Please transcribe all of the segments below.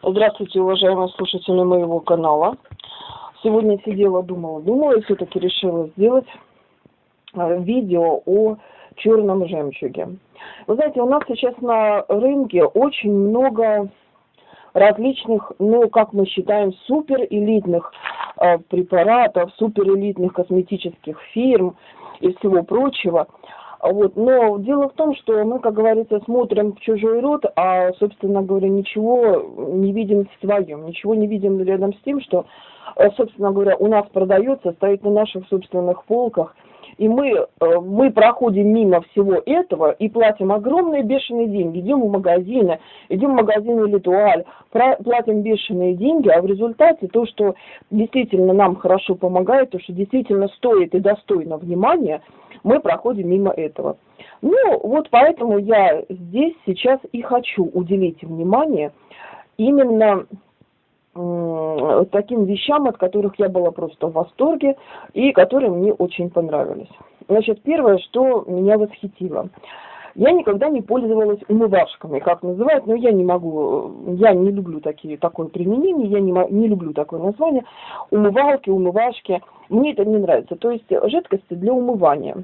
Здравствуйте, уважаемые слушатели моего канала. Сегодня сидела, думала, думала и все-таки решила сделать э, видео о черном жемчуге. Вы знаете, у нас сейчас на рынке очень много различных, ну, как мы считаем, суперэлитных э, препаратов, суперэлитных косметических фирм и всего прочего – вот. Но дело в том, что мы, как говорится, смотрим в чужой рот, а, собственно говоря, ничего не видим в своем, ничего не видим рядом с тем, что, собственно говоря, у нас продается, стоит на наших собственных полках – и мы, э, мы проходим мимо всего этого и платим огромные бешеные деньги. Идем в магазины, идем в магазины Литуаль, платим бешеные деньги, а в результате то, что действительно нам хорошо помогает, то, что действительно стоит и достойно внимания, мы проходим мимо этого. Ну, вот поэтому я здесь сейчас и хочу уделить внимание именно таким вещам, от которых я была просто в восторге и которые мне очень понравились. Значит, первое, что меня восхитило. Я никогда не пользовалась умывашками, как называют, но я не могу, я не люблю такие, такое применение, я не, не люблю такое название. Умывалки, умывашки, мне это не нравится. То есть жидкости для умывания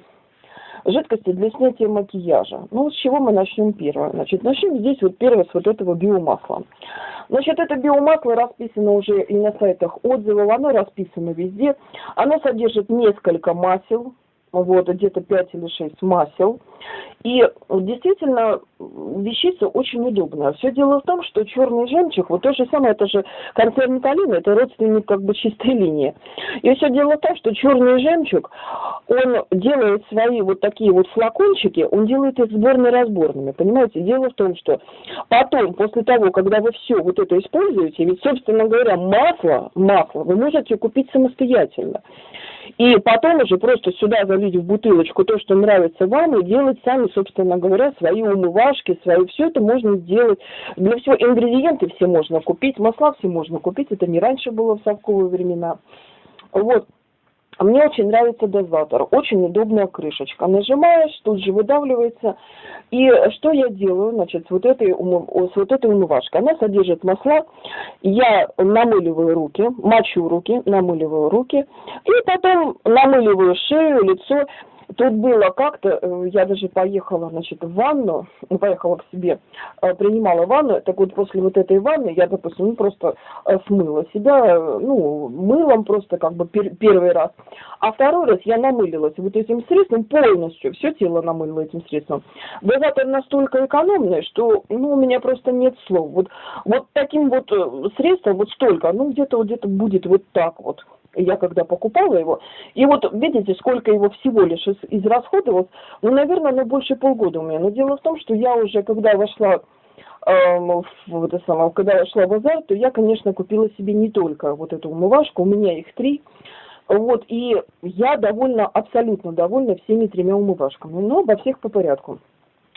жидкости для снятия макияжа. Ну, с чего мы начнем первое? Значит, начнем здесь вот первое с вот этого биомасла. Значит, это биомасло расписано уже и на сайтах отзывов, оно расписано везде. Оно содержит несколько масел, вот, где-то 5 или 6 масел. И действительно, вещица очень удобная. Все дело в том, что черный жемчуг, вот то же самое, это же концерн Талина, это родственник как бы чистой линии. И все дело в том, что черный жемчуг, он делает свои вот такие вот флакончики, он делает их сборно-разборными, понимаете? Дело в том, что потом, после того, когда вы все вот это используете, ведь, собственно говоря, масло, масло вы можете купить самостоятельно. И потом уже просто сюда залить в бутылочку то, что нравится вам, и делать сами, собственно говоря, свои умывашки, свои. Все это можно сделать. Для всего ингредиенты все можно купить, масла все можно купить. Это не раньше было в совковые времена. Вот. Мне очень нравится дозатор, очень удобная крышечка. Нажимаешь, тут же выдавливается. И что я делаю, значит, с вот этой, с вот этой умывашкой? Она содержит масла, я намыливаю руки, мочу руки, намыливаю руки, и потом намыливаю шею, лицо, Тут было как-то, э, я даже поехала, значит, в ванну, ну, поехала к себе, э, принимала ванну, так вот после вот этой ванны я, допустим, ну, просто э, смыла себя, ну, мылом просто как бы пер первый раз. А второй раз я намылилась вот этим средством полностью, все тело намылила этим средством. Дозатор настолько экономный, что, ну, у меня просто нет слов. Вот, вот таким вот средством, вот столько, ну, где-то вот где-то будет вот так вот я когда покупала его, и вот видите, сколько его всего лишь из, израсходовалось, ну, наверное, ну, больше полгода у меня. Но дело в том, что я уже, когда вошла э, в это самое, когда я шла в базар, то я, конечно, купила себе не только вот эту умывашку, у меня их три, вот, и я довольна, абсолютно довольна всеми тремя умывашками, но во всех по порядку.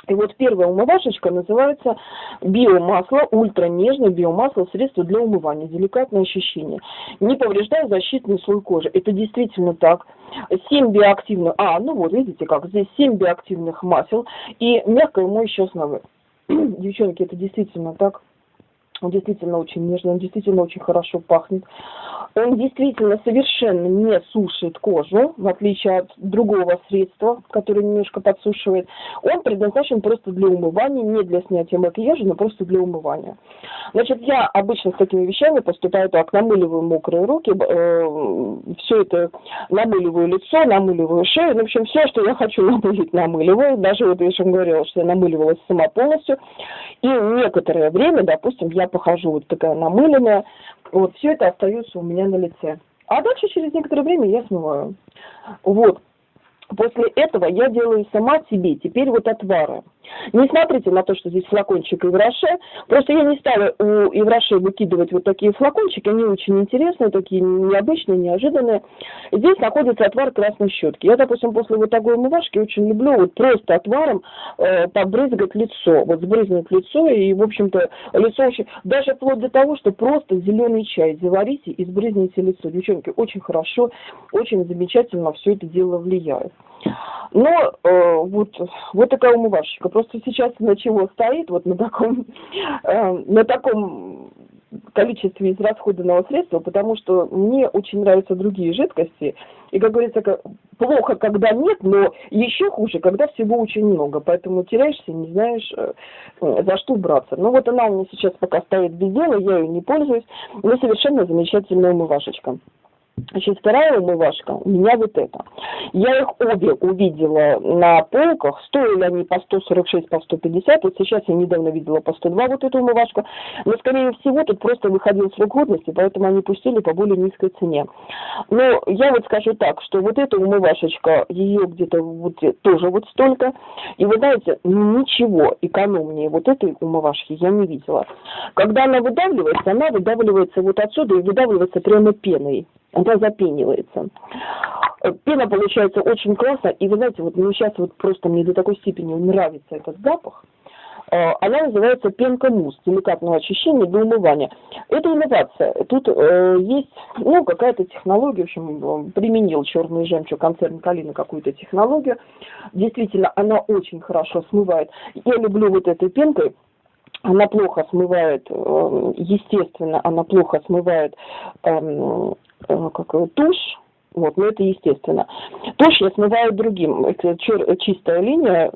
И вот первая умывашечка называется биомасло, ультра нежное биомасло, средство для умывания, деликатное ощущение. Не повреждая защитный слой кожи. Это действительно так. 7 биоактивных, а, ну вот, видите как, здесь 7 биоактивных масел и мягкое моющее основы. Девчонки, это действительно так. Он действительно очень нежный, он действительно очень хорошо пахнет. Он действительно совершенно не сушит кожу, в отличие от другого средства, которое немножко подсушивает. Он предназначен просто для умывания, не для снятия макияжа, но просто для умывания. Значит, я обычно с такими вещами поступаю так, намыливаю мокрые руки, э, все это намыливаю лицо, намыливаю шею, ну, в общем, все, что я хочу намылить, намыливаю. Даже вот я же говорила, что я намыливалась сама полностью. И некоторое время, допустим, я похожу вот такая намыленная, вот все это остается у меня на лице. А дальше через некоторое время я смываю. Вот. После этого я делаю сама себе теперь вот отвары. Не смотрите на то, что здесь флакончик Ивраше. Просто я не стала у Ивраше выкидывать вот такие флакончики. Они очень интересные, такие необычные, неожиданные. Здесь находится отвар красной щетки. Я, допустим, после вот такой умывашки очень люблю вот просто отваром э, побрызгать лицо. Вот сбрызнуть лицо и, в общем-то, лицо очень... Даже вплоть до того, что просто зеленый чай заварите и сбрызните лицо. Девчонки, очень хорошо, очень замечательно все это дело влияет. Но э, вот, вот такая умывашечка. Просто сейчас на чего стоит, вот на таком, э, на таком количестве израсходованного средства, потому что мне очень нравятся другие жидкости. И, как говорится, плохо, когда нет, но еще хуже, когда всего очень много. Поэтому теряешься, не знаешь, э, за что браться. Ну вот она у меня сейчас пока стоит без дела, я ее не пользуюсь, но совершенно замечательная умывашечка. Значит, вторая умывашка у меня вот эта. Я их обе увидела на полках, стоили они по 146, по 150, вот сейчас я недавно видела по 102 вот эту умывашку, но скорее всего тут просто выходил срок годности, поэтому они пустили по более низкой цене. Но я вот скажу так, что вот эта умывашечка, ее где-то вот тоже вот столько, и вы знаете, ничего экономнее вот этой умывашки я не видела. Когда она выдавливается, она выдавливается вот отсюда и выдавливается прямо пеной она запенивается. Пена получается очень классно, и вы знаете, вот ну, сейчас вот просто мне до такой степени нравится этот запах. Э, она называется пенка мусс деликатного очищения для умывания. Это инновация. Тут э, есть ну, какая-то технология, в общем, применил черный жемчуг концерн Калина какую-то технологию. Действительно, она очень хорошо смывает. Я люблю вот этой пенкой она плохо смывает, э, естественно, она плохо смывает эм, Э, как тушь, вот, но это естественно. Тушь я смываю другим. Чистая линия,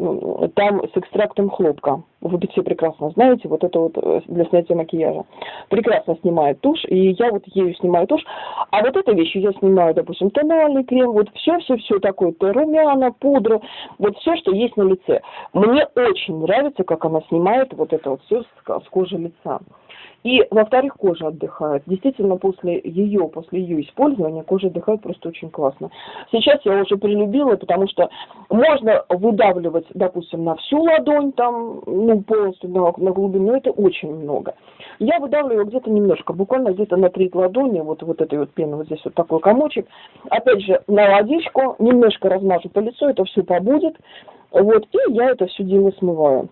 там с экстрактом хлопка. Вы все прекрасно знаете, вот это вот э, для снятия макияжа. Прекрасно снимает тушь, и я вот ею снимаю тушь. А вот этой вещью я снимаю, допустим, тональный крем, вот все-все-все такое, то румяна, пудра, вот все, что есть на лице. Мне очень нравится, как она снимает вот это вот все с кожи лица. И, во-вторых, кожа отдыхает. Действительно, после ее, после ее использования кожа отдыхает просто очень классно. Сейчас я уже прилюбила, потому что можно выдавливать, допустим, на всю ладонь, там, ну, полностью на, на глубину, это очень много. Я выдавливаю где-то немножко, буквально где-то на треть ладони, вот, вот этой вот пены, вот здесь вот такой комочек. Опять же, на водичку, немножко размажу по лицу, это все побудет. Вот, и я это все дело смываю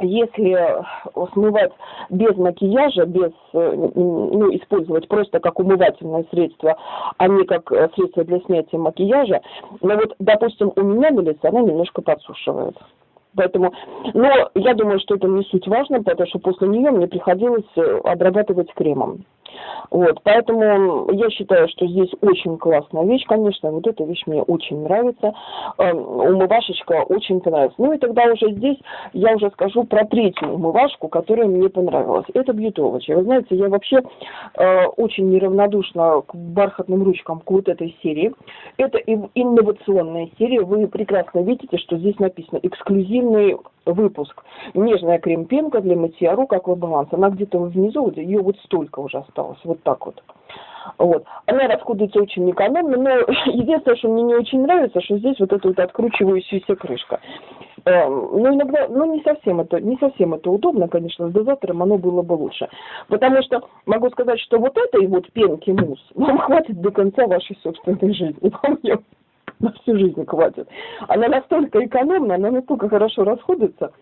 если смывать без макияжа, без, э, ну, использовать просто как умывательное средство, а не как э, средство для снятия макияжа, но вот, допустим, у меня на лице она немножко подсушивает. Поэтому, но я думаю, что это не суть важно, потому что после нее мне приходилось э, обрабатывать кремом. Вот, поэтому я считаю, что здесь очень классная вещь, конечно, вот эта вещь мне очень нравится, э, умывашечка очень понравилась. Ну и тогда уже здесь я уже скажу про третью умывашку, которая мне понравилась. Это бьютовочка. Вы знаете, я вообще э, очень неравнодушна к бархатным ручкам к вот этой серии. Это инновационная серия, вы прекрасно видите, что здесь написано эксклюзивный выпуск. Нежная крем-пенка для мытья рук аквабаланс. Она где-то внизу, ее вот столько уже осталось, вот так вот. Вот. Она расходуется очень экономно, но единственное, что мне не очень нравится, что здесь вот эта вот откручивающаяся крышка. Эм, ну, иногда, ну, не совсем это, не совсем это удобно, конечно, с дозатором оно было бы лучше. Потому что могу сказать, что вот этой вот пенки мусс вам хватит до конца вашей собственной жизни. Вам на всю жизнь хватит. Она настолько экономна, она настолько хорошо расходуется.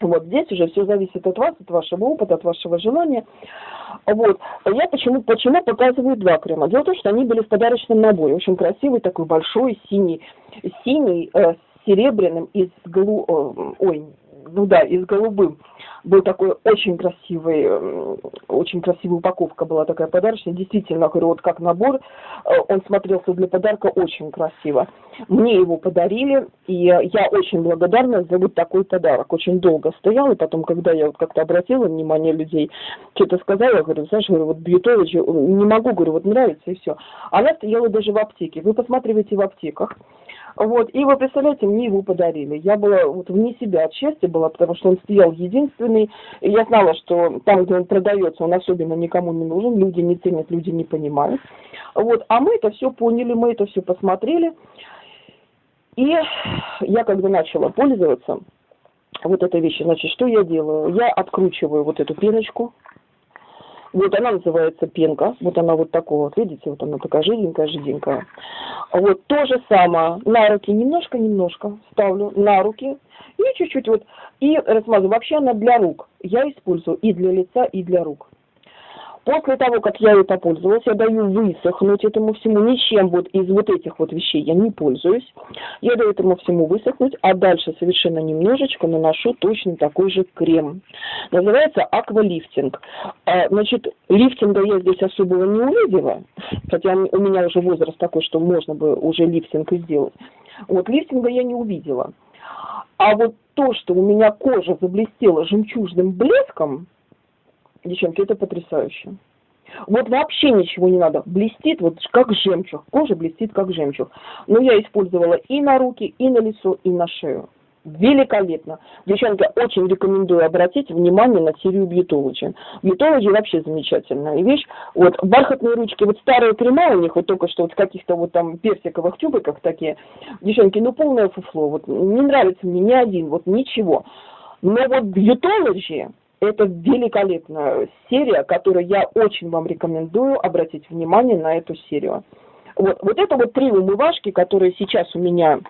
Вот здесь уже все зависит от вас, от вашего опыта, от вашего желания. Вот. Я почему, почему показываю два крема? Дело в том, что они были в подарочном наборе. Очень красивый, такой большой, синий, синий, э, серебряным и с голу... Э, ой, ну да, и с голубым был такой очень красивый, очень красивая упаковка была такая подарочная. Действительно, говорю, вот как набор, э, он смотрелся для подарка очень красиво. Мне его подарили, и я очень благодарна за вот такой подарок. Очень долго стоял, и потом, когда я вот как-то обратила внимание людей, что-то сказала, говорю, знаешь, говорю, вот Бьютович, не могу, говорю, вот нравится, и все. Она стояла даже в аптеке. Вы посматриваете в аптеках, вот, и вы представляете, мне его подарили. Я была вот вне себя от счастья была, потому что он стоял единственный. И я знала, что там, где он продается, он особенно никому не нужен. Люди не ценят, люди не понимают. Вот, а мы это все поняли, мы это все посмотрели. И я когда начала пользоваться вот этой вещью, значит, что я делаю? Я откручиваю вот эту пеночку, вот она называется пенка. Вот она вот такого, вот видите, вот она такая жиденькая, жиденькая. Вот то же самое. На руки немножко-немножко ставлю на руки. И чуть-чуть вот. И размазываю. Вообще она для рук. Я использую и для лица, и для рук. После того, как я это пользовалась, я даю высохнуть этому всему. Ничем вот из вот этих вот вещей я не пользуюсь. Я даю этому всему высохнуть, а дальше совершенно немножечко наношу точно такой же крем. Называется аквалифтинг. А, значит, лифтинга я здесь особого не увидела, хотя у меня уже возраст такой, что можно бы уже лифтинг и сделать. Вот лифтинга я не увидела. А вот то, что у меня кожа заблестела жемчужным блеском, девчонки, это потрясающе. Вот вообще ничего не надо. Блестит вот как жемчуг. Кожа блестит как жемчуг. Но я использовала и на руки, и на лицо, и на шею. Великолепно. Девчонки, очень рекомендую обратить внимание на серию Бьютологи. Бьютологи вообще замечательная вещь. Вот бархатные ручки, вот старые крема у них, вот только что вот в каких-то вот там персиковых тюбиках такие. Девчонки, ну полное фуфло. Вот не нравится мне ни один, вот ничего. Но вот Бьютологи, это великолепная серия, которую я очень вам рекомендую обратить внимание на эту серию. Вот, вот это вот три умывашки, которые сейчас у меня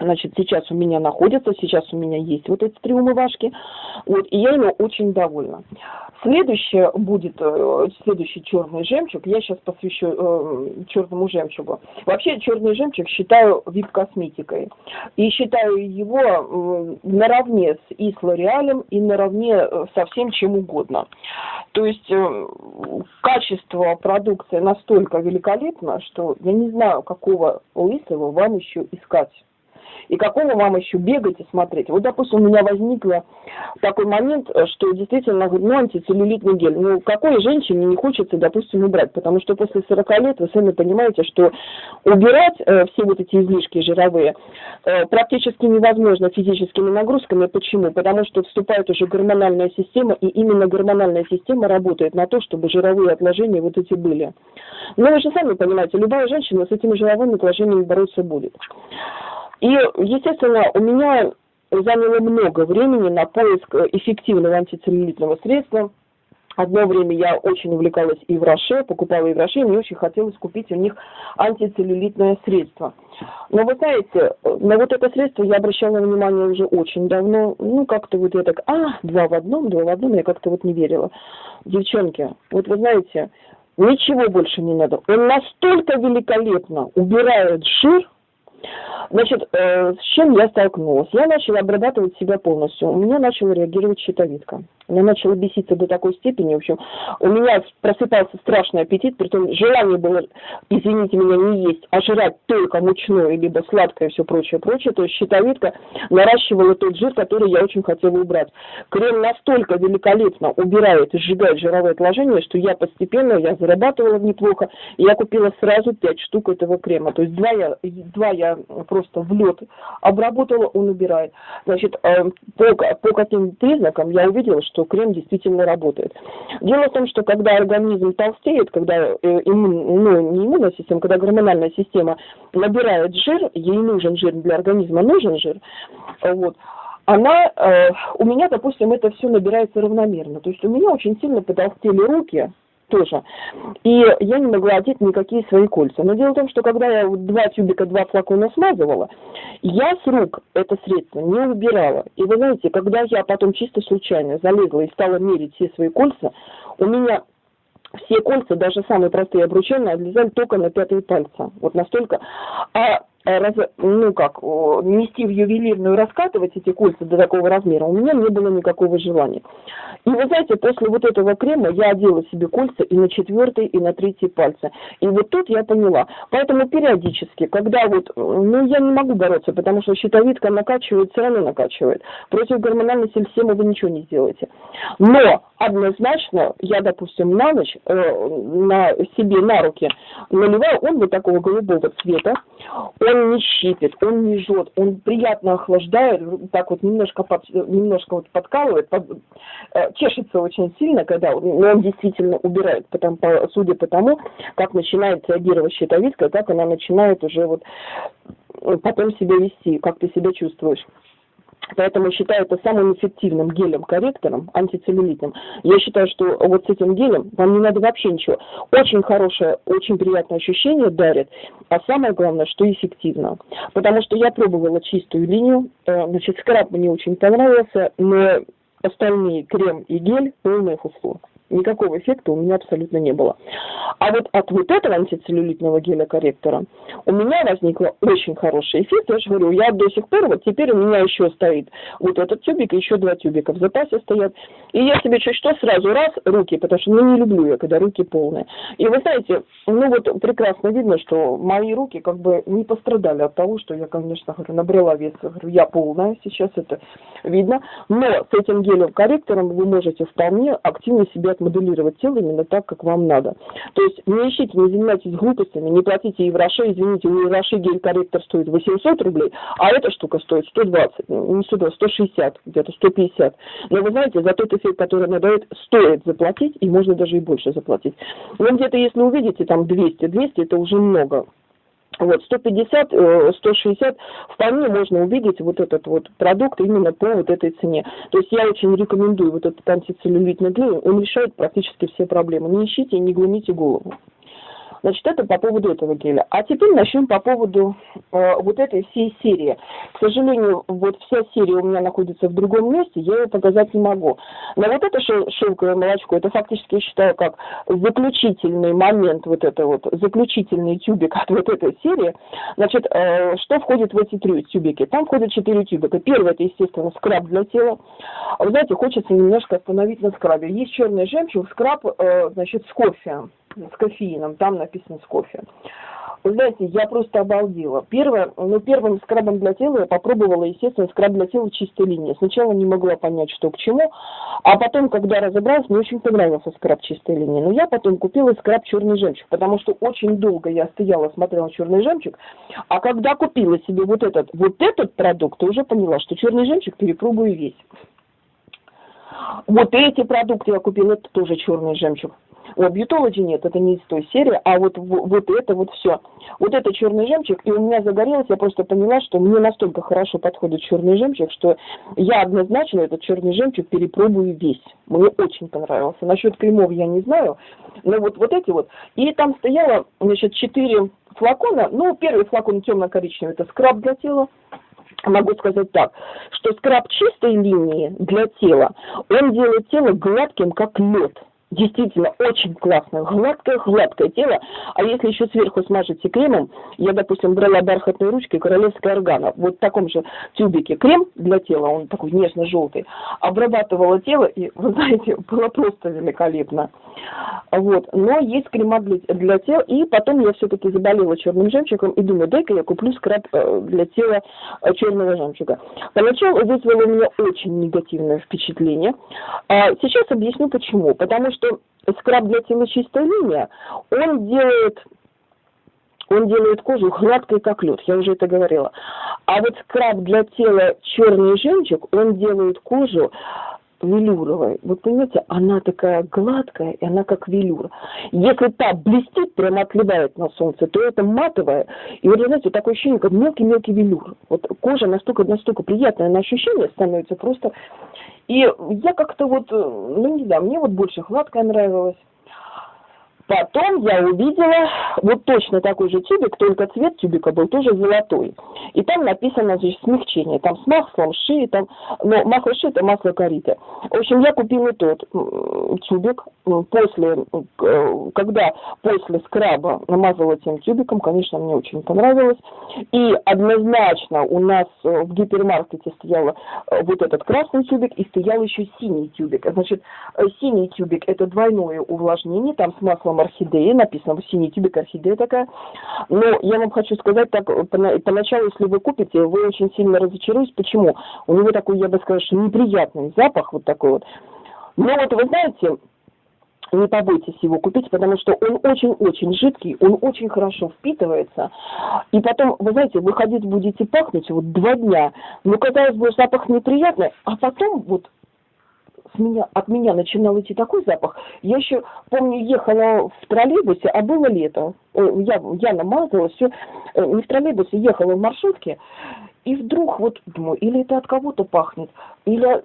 Значит, сейчас у меня находятся, сейчас у меня есть вот эти три умывашки, вот, и я ими очень довольна. Следующее будет, э, следующий черный жемчуг, я сейчас посвящу э, черному жемчугу. Вообще черный жемчуг считаю вип-косметикой. И считаю его э, наравне с и с Лореалем, и наравне э, со всем чем угодно. То есть э, качество продукции настолько великолепно, что я не знаю, какого лысого вам еще искать. И какого вам еще бегать и смотреть? Вот, допустим, у меня возникла такой момент, что действительно, ну, антицеллюлитный гель. Ну, какой женщине не хочется, допустим, убрать? Потому что после 40 лет вы сами понимаете, что убирать э, все вот эти излишки жировые э, практически невозможно физическими нагрузками. Почему? Потому что вступает уже гормональная система, и именно гормональная система работает на то, чтобы жировые отложения вот эти были. Но вы же сами понимаете, любая женщина с этими жировыми отложениями бороться будет. И, естественно, у меня заняло много времени на поиск эффективного антицеллюлитного средства. Одно время я очень увлекалась и в Роше, покупала и в Роше, и мне очень хотелось купить у них антицеллюлитное средство. Но вы знаете, на вот это средство я обращала внимание уже очень давно. Ну, как-то вот я так, а, два в одном, два в одном, я как-то вот не верила. Девчонки, вот вы знаете, ничего больше не надо. Он настолько великолепно убирает жир, Значит, э, с чем я столкнулась? Я начала обрабатывать себя полностью. У меня начала реагировать щитовидка. Меня начала беситься до такой степени, в общем, у меня просыпался страшный аппетит, при том желание было, извините меня, не есть, а жрать только мучное, либо сладкое и все прочее, прочее. То есть щитовидка наращивала тот жир, который я очень хотела убрать. Крем настолько великолепно убирает и сжигает жировое отложение, что я постепенно, я зарабатывала неплохо, и я купила сразу пять штук этого крема. То есть два я, два я просто в лед обработала, он убирает. Значит, э, по, по каким признакам я увидела, что крем действительно работает. Дело в том, что когда организм толстеет, когда э, иммун, ну, не иммунная система, когда гормональная система набирает жир, ей нужен жир для организма, нужен жир, вот, она, э, у меня, допустим, это все набирается равномерно. То есть у меня очень сильно потолстели руки, тоже. И я не могла одеть никакие свои кольца. Но дело в том, что когда я два тюбика, два флакона смазывала, я с рук это средство не убирала. И вы знаете, когда я потом чисто случайно залезла и стала мерить все свои кольца, у меня все кольца, даже самые простые обручальные, отлезали только на пятые пальцы. Вот настолько. А раз, ну как, нести в ювелирную, раскатывать эти кольца до такого размера, у меня не было никакого желания. И вы знаете, после вот этого крема я одела себе кольца и на четвертый, и на третий пальцы. И вот тут я поняла. Поэтому периодически, когда вот, ну я не могу бороться, потому что щитовидка накачивает, все накачивает. Против гормональной системы вы ничего не сделаете. Но однозначно я, допустим, на ночь э, на себе на руки наливаю, он вот такого голубого цвета, он не щипит, он не жжет, он приятно охлаждает, так вот немножко, под, немножко вот подкалывает, под, э, чешется очень сильно, когда он, он действительно убирает, потому, по, судя по тому, как начинает реагировать щитовидка, как она начинает уже вот потом себя вести, как ты себя чувствуешь. Поэтому считаю это самым эффективным гелем-корректором, антицеллюлитным. Я считаю, что вот с этим гелем вам не надо вообще ничего. Очень хорошее, очень приятное ощущение дарит, а самое главное, что эффективно. Потому что я пробовала чистую линию, э, значит, скраб мне очень понравился, но остальные крем и гель полное фуфло. Никакого эффекта у меня абсолютно не было. А вот от вот этого антицеллюлитного геля-корректора у меня возникло очень хороший эффект. Я же говорю, я до сих пор, вот теперь у меня еще стоит вот этот тюбик еще два тюбика в запасе стоят. И я себе чуть что сразу раз руки, потому что ну не люблю я, когда руки полные. И вы знаете, ну вот прекрасно видно, что мои руки как бы не пострадали от того, что я, конечно, говорю, набрала вес. Говорю, я полная, сейчас это видно. Но с этим гелем-корректором вы можете вполне активно себе отмоделировать тело именно так, как вам надо. То есть не ищите, не занимайтесь глупостями, не платите Евроше, извините, у Евроше гель-корректор стоит 800 рублей, а эта штука стоит 120, не 120, 160, где-то 150. Но вы знаете, за тот эффект, который она дает, стоит заплатить, и можно даже и больше заплатить. Но где-то, если увидите, там 200, 200 это уже много. Вот, 150, 160 э, вполне можно увидеть вот этот вот продукт именно по вот этой цене. То есть я очень рекомендую вот этот антицеллюлитный глей, он решает практически все проблемы. Не ищите и не глумите голову. Значит, это по поводу этого геля. А теперь начнем по поводу э, вот этой всей серии. К сожалению, вот вся серия у меня находится в другом месте, я ее показать не могу. Но вот это шелковое молочко, это фактически я считаю как заключительный момент, вот это вот, заключительный тюбик от вот этой серии. Значит, э, что входит в эти три тюбики? Там входят четыре тюбика. Первый, это, естественно, скраб для тела. Вы знаете, хочется немножко остановить на скрабе. Есть черный жемчуг, скраб, э, значит, с кофе с кофеином, там написано с кофе. Вы знаете, я просто обалдела. Первое, ну, первым скрабом для тела я попробовала, естественно, скраб для тела чистой линии. Сначала не могла понять, что к чему, а потом, когда разобралась, мне очень понравился скраб чистой линии. Но я потом купила скраб черный жемчуг, потому что очень долго я стояла, смотрела черный жемчуг, а когда купила себе вот этот, вот этот продукт, уже поняла, что черный жемчуг перепробую весь. Вот эти продукты я купила, это тоже черный жемчуг. У Beautology нет, это не из той серии, а вот, вот это вот все. Вот это черный жемчуг, и у меня загорелось, я просто поняла, что мне настолько хорошо подходит черный жемчуг, что я однозначно этот черный жемчуг перепробую весь. Мне очень понравился. Насчет кремов я не знаю, но вот, вот эти вот. И там стояло, значит, четыре флакона. Ну, первый флакон темно-коричневый, это скраб для тела могу сказать так, что скраб чистой линии для тела, он делает тело гладким, как лед действительно очень классно, гладкое-гладкое тело, а если еще сверху смажете кремом, я, допустим, брала бархатной ручкой королевская органа, вот в таком же тюбике крем для тела, он такой нежно-желтый, обрабатывала тело, и, вы знаете, было просто великолепно. Вот. Но есть крема для, для тела, и потом я все-таки заболела черным жемчугом, и думаю, дай-ка я куплю скраб э, для тела э, черного жемчуга. Поначалу вызвало у меня очень негативное впечатление. А сейчас объясню почему. Потому что что скраб для тела чистая линия, он делает он делает кожу гладкой, как лед, я уже это говорила. А вот скраб для тела черный жемчуг, он делает кожу велюровой. Вы понимаете, она такая гладкая, и она как велюр. Если та блестит, прямо отливает на солнце, то это матовая. И вот, знаете, такое ощущение, как мелкий-мелкий велюр. Вот кожа настолько, настолько приятная на ощущение становится просто. И я как-то вот, ну не знаю, мне вот больше гладкая нравилась. Потом я увидела вот точно такой же тюбик, только цвет тюбика был тоже золотой. И там написано здесь смягчение, там с маслом ши, там, но масло ши это масло кориты. В общем, я купила тот тюбик, после, э, когда после скраба намазала тем тюбиком, конечно, мне очень понравилось. И однозначно у нас э, в гипермаркете стоял э, вот этот красный тюбик и стоял еще синий тюбик. Значит, синий тюбик это двойное увлажнение, там с маслом орхидеи, написано синий тюбик орхидея такая. Но я вам хочу сказать так, поначалу, если вы купите, вы очень сильно разочаруетесь. Почему? У него такой, я бы сказала, что неприятный запах вот такой вот. Но вот вы знаете, не побойтесь его купить, потому что он очень-очень жидкий, он очень хорошо впитывается. И потом, вы знаете, выходить будете пахнуть вот два дня. Ну, казалось бы, запах неприятный, а потом вот с меня, от меня начинал идти такой запах. Я еще, помню, ехала в троллейбусе, а было лето. Я, я намазала все. Э, не в троллейбусе, ехала в маршрутке. И вдруг вот думаю, или это от кого-то пахнет, или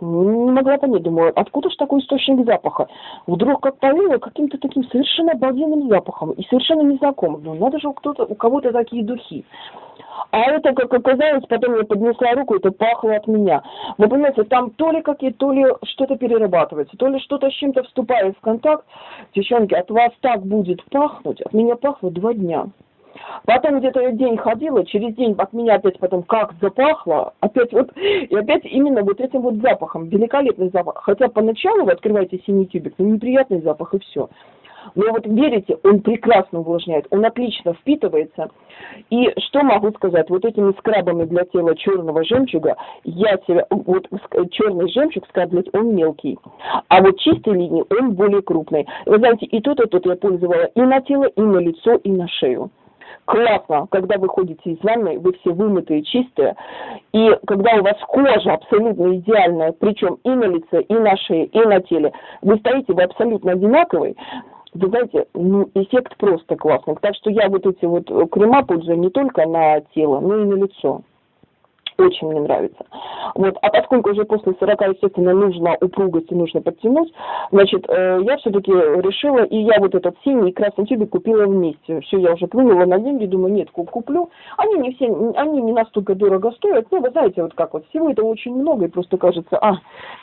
не могла понять, думаю, откуда же такой источник запаха? Вдруг как повеяло каким-то таким совершенно обалденным запахом и совершенно незнакомым. Ну, надо же у, кто-то, у кого-то такие духи. А это, как оказалось, потом я поднесла руку, это пахло от меня. Вы понимаете, там то ли какие, то ли что-то перерабатывается, то ли что-то с чем-то вступает в контакт. Девчонки, от вас так будет пахнуть, от меня пахло два дня. Потом где-то день ходила, через день от меня опять потом как запахло, опять вот, и опять именно вот этим вот запахом, великолепный запах. Хотя поначалу вы открываете синий тюбик, ну неприятный запах и все. Но вот верите, он прекрасно увлажняет, он отлично впитывается. И что могу сказать, вот этими скрабами для тела черного жемчуга, я себя, вот черный жемчуг скраблять, он мелкий. А вот чистой линии он более крупный. Вы знаете, и тот, и тот я пользовала и на тело, и на лицо, и на шею классно, когда вы ходите из ванной, вы все вымытые, чистые, и когда у вас кожа абсолютно идеальная, причем и на лице, и на шее, и на теле, вы стоите, вы абсолютно одинаковый, вы знаете, ну, эффект просто классный. Так что я вот эти вот крема пользую не только на тело, но и на лицо очень мне нравится. Вот. А поскольку уже после 40, естественно, нужно упругость и нужно подтянуть, значит, э, я все-таки решила, и я вот этот синий и красный тюбик купила вместе. Все, я уже плынула на деньги, думаю, нет, куплю. Они не все, они не настолько дорого стоят, ну, вы знаете, вот как вот, всего это очень много, и просто кажется, а,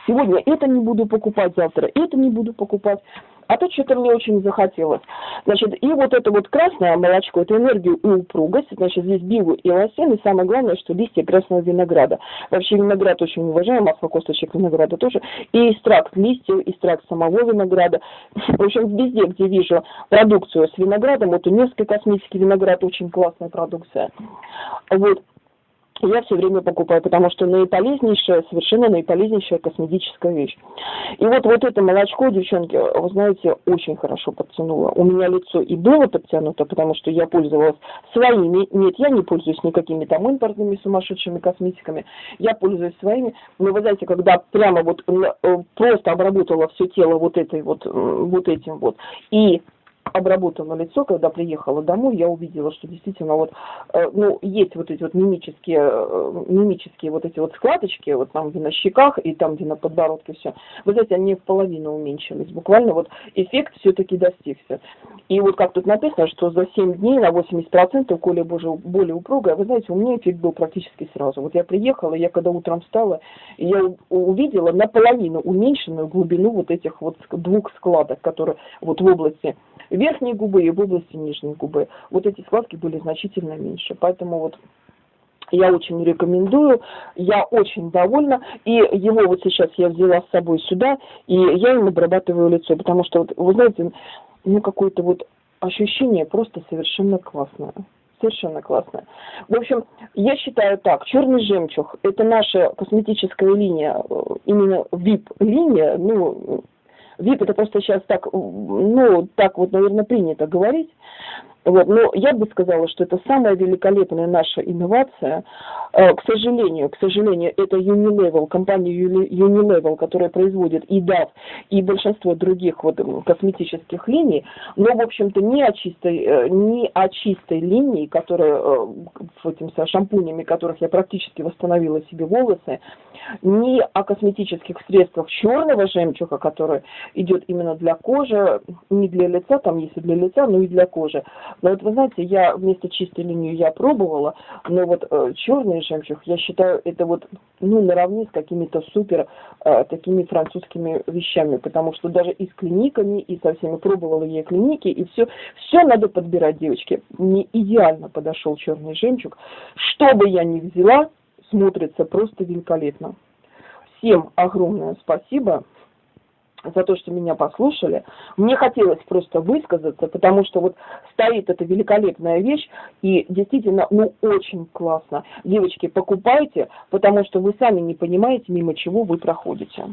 сегодня это не буду покупать, завтра это не буду покупать а то что-то мне очень захотелось. Значит, и вот это вот красное молочко, это энергию и упругость, значит, здесь бигу и лосин, и самое главное, что листья красного винограда. Вообще виноград очень уважаем, масло косточек винограда тоже, и экстракт листьев, экстракт самого винограда. В общем, везде, где вижу продукцию с виноградом, вот у несколько косметики виноград очень классная продукция. Вот, я все время покупаю, потому что наиполезнейшая, совершенно наиполезнейшая косметическая вещь. И вот, вот это молочко, девчонки, вы знаете, очень хорошо подтянуло. У меня лицо и было подтянуто, потому что я пользовалась своими. Нет, я не пользуюсь никакими там импортными сумасшедшими косметиками. Я пользуюсь своими. Но вы знаете, когда прямо вот э, просто обработала все тело вот этой вот, вот этим вот, и обработала лицо, когда приехала домой, я увидела, что действительно вот, э, ну, есть вот эти вот мимические, э, мимические вот эти вот складочки, вот там где на щеках и там где на подбородке все. Вы знаете, они в половину уменьшились. Буквально вот эффект все-таки достигся. И вот как тут написано, что за 7 дней на 80% коли боже, более упругая, вы знаете, у меня эффект был практически сразу. Вот я приехала, я когда утром встала, я увидела наполовину уменьшенную глубину вот этих вот двух складок, которые вот в области верхней губы и в области нижней губы. Вот эти складки были значительно меньше. Поэтому вот я очень рекомендую, я очень довольна, и его вот сейчас я взяла с собой сюда, и я им обрабатываю лицо, потому что, вот, вы знаете, ну какое-то вот ощущение просто совершенно классное. Совершенно классное. В общем, я считаю так, черный жемчуг – это наша косметическая линия, э, именно VIP-линия, ну, VIP это просто сейчас так, ну, так вот, наверное, принято говорить. Вот, но я бы сказала, что это самая великолепная наша инновация. Э, к сожалению, к сожалению, это Unilevel, компания Unilevel, которая производит и DAF, и большинство других вот косметических линий, но, в общем-то, не о чистой, э, не о чистой линии, которая, э, этим, со шампунями, которых я практически восстановила себе волосы, не о косметических средствах черного жемчуга, который идет именно для кожи, не для лица, там если для лица, но и для кожи. Но вот вы знаете, я вместо чистой линии я пробовала, но вот э, черный жемчуг, я считаю, это вот ну наравне с какими-то супер э, такими французскими вещами, потому что даже и с клиниками, и со всеми пробовала я клиники, и все, все надо подбирать, девочки. Мне идеально подошел черный жемчуг. Что бы я ни взяла, смотрится просто великолепно. Всем огромное спасибо за то, что меня послушали. Мне хотелось просто высказаться, потому что вот стоит эта великолепная вещь, и действительно, ну, очень классно. Девочки, покупайте, потому что вы сами не понимаете, мимо чего вы проходите.